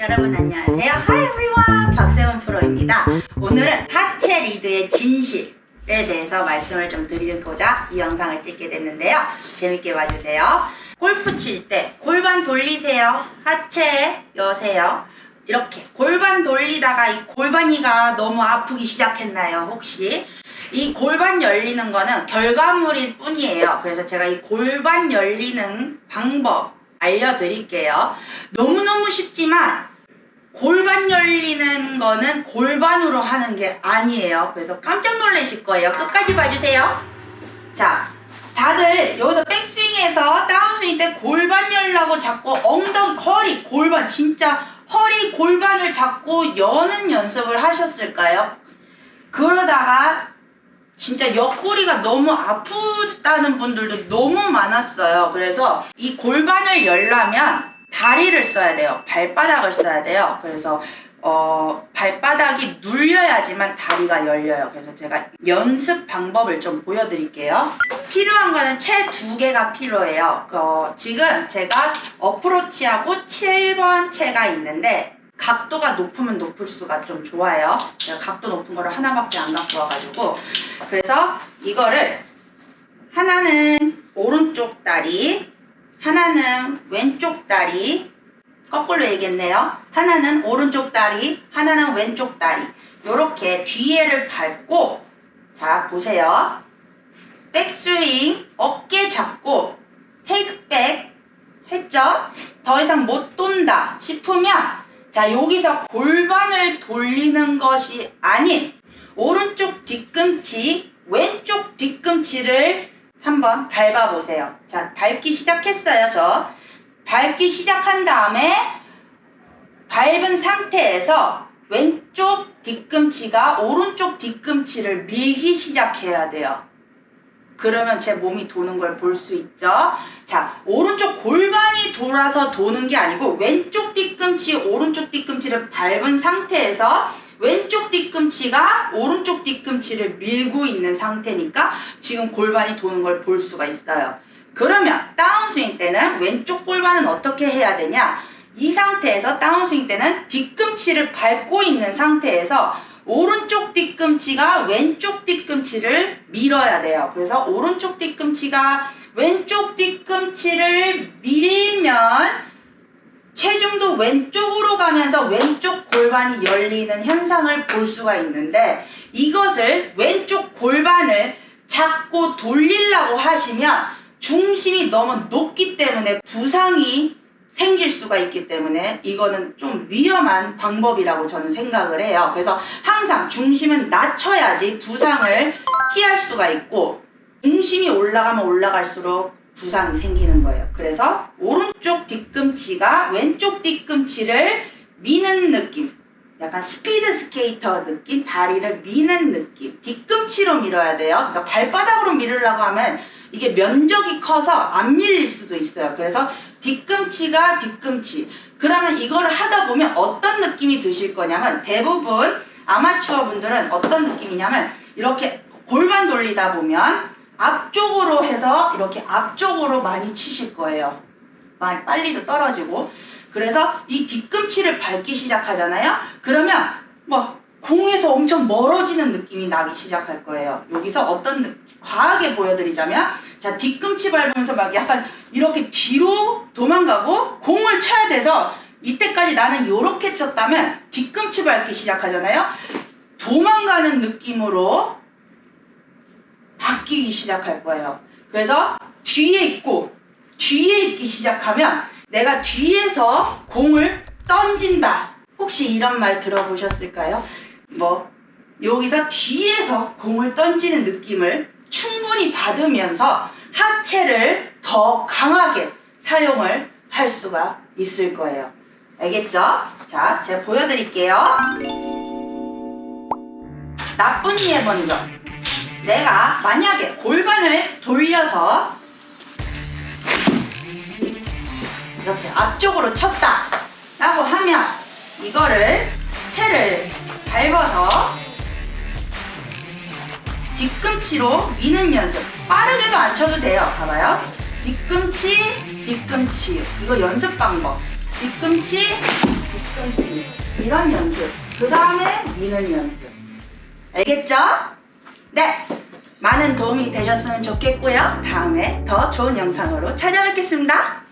여러분 안녕하세요. Hi everyone. 박세원 프로입니다. 오늘은 하체 리드의 진실에 대해서 말씀을 좀 드리고자 이 영상을 찍게 됐는데요. 재밌게 봐주세요. 골프 칠 때 골반 돌리세요. 하체 여세요. 이렇게 골반 돌리다가 이 골반이가 너무 아프기 시작했나요? 혹시? 이 골반 열리는 거는 결과물일 뿐이에요. 그래서 제가 이 골반 열리는 방법 알려드릴게요. 너무너무 쉽지만 골반 열리는 거는 골반으로 하는 게 아니에요. 그래서 깜짝 놀라실 거예요. 끝까지 봐주세요. 자, 다들 여기서 백스윙에서 다운스윙 때 골반 열라고 자꾸 엉덩, 허리, 골반 진짜 허리 골반을 잡고 여는 연습을 하셨을까요? 그러다가 진짜 옆구리가 너무 아프다는 분들도 너무 많았어요. 그래서 이 골반을 열려면 다리를 써야 돼요. 발바닥을 써야 돼요. 그래서 어, 발바닥이 눌려야지만 다리가 열려요. 그래서 제가 연습 방법을 좀 보여드릴게요. 필요한 거는 채 두 개가 필요해요. 어, 지금 제가 어프로치하고 7번 채가 있는데 각도가 높으면 높을수가 좀 좋아요. 제가 각도 높은 거를 하나밖에 안 갖고 와가지고 그래서 이거를 하나는 오른쪽 다리 하나는 왼쪽 다리 거꾸로 얘기했네요. 하나는 오른쪽 다리 하나는 왼쪽 다리 이렇게 뒤에를 밟고 자 보세요. 백스윙 어깨 잡고 테이크백 했죠? 더 이상 못 돈다 싶으면 자 여기서 골반을 돌리는 것이 아닌 오른쪽 뒤꿈치 왼쪽 뒤꿈치를 한번 밟아 보세요. 자 밟기 시작했어요 저. 밟기 시작한 다음에 밟은 상태에서 왼쪽 뒤꿈치가 오른쪽 뒤꿈치를 밀기 시작해야 돼요. 그러면 제 몸이 도는 걸 볼 수 있죠. 자, 오른쪽 골반이 돌아서 도는 게 아니고 왼쪽 뒤꿈치, 오른쪽 뒤꿈치를 밟은 상태에서 왼쪽 뒤꿈치가 오른쪽 뒤꿈치를 밀고 있는 상태니까 지금 골반이 도는 걸 볼 수가 있어요. 그러면 다운스윙 때는 왼쪽 골반은 어떻게 해야 되냐? 이 상태에서 다운스윙 때는 뒤꿈치를 밟고 있는 상태에서 오른쪽 뒤꿈치가 왼쪽 뒤꿈치를 밀어야 돼요. 그래서 오른쪽 뒤꿈치가 왼쪽 뒤꿈치를 밀면 체중도 왼쪽으로 가면서 왼쪽 골반이 열리는 현상을 볼 수가 있는데 이것을 왼쪽 골반을 잡고 돌리려고 하시면 중심이 너무 높기 때문에 부상이 생길 수가 있기 때문에 이거는 좀 위험한 방법이라고 저는 생각을 해요. 그래서 항상 중심은 낮춰야지 부상을 피할 수가 있고 중심이 올라가면 올라갈수록 부상이 생기는 거예요. 그래서 오른쪽 뒤꿈치가 왼쪽 뒤꿈치를 미는 느낌 약간 스피드 스케이터 느낌 다리를 미는 느낌 뒤꿈치로 밀어야 돼요. 그러니까 발바닥으로 밀으려고 하면 이게 면적이 커서 안 밀릴 수도 있어요. 그래서 뒤꿈치가 뒤꿈치 그러면 이거를 하다 보면 어떤 느낌이 드실 거냐면 대부분 아마추어 분들은 어떤 느낌이냐면 이렇게 골반 돌리다 보면 앞쪽으로 해서 이렇게 앞쪽으로 많이 치실 거예요. 많이 빨리도 떨어지고. 그래서 이 뒤꿈치를 밟기 시작하잖아요? 그러면 뭐 공에서 엄청 멀어지는 느낌이 나기 시작할 거예요. 여기서 어떤 과하게 보여드리자면 자 뒤꿈치 밟으면서 막 약간 이렇게 뒤로 도망가고 공을 쳐야 돼서 이때까지 나는 이렇게 쳤다면 뒤꿈치 밟기 시작하잖아요? 도망가는 느낌으로 바뀌기 시작할 거예요 그래서 뒤에 있고 뒤에 있기 시작하면 내가 뒤에서 공을 던진다 혹시 이런 말 들어보셨을까요? 뭐 여기서 뒤에서 공을 던지는 느낌을 충분히 받으면서 하체를 더 강하게 사용을 할 수가 있을 거예요. 알겠죠? 자, 제가 보여드릴게요. 나쁜 예 먼저. 내가 만약에 골반을 돌려서 이렇게 앞쪽으로 쳤다 라고 하면 이거를 채를 밟아서 뒤꿈치로 미는 연습 빠르게도 안 쳐도 돼요 봐봐요 뒤꿈치 뒤꿈치 이거 연습 방법 뒤꿈치 그렇지. 이런 연습. 그 다음에 미는 연습. 알겠죠? 네. 많은 도움이 되셨으면 좋겠고요. 다음에 더 좋은 영상으로 찾아뵙겠습니다.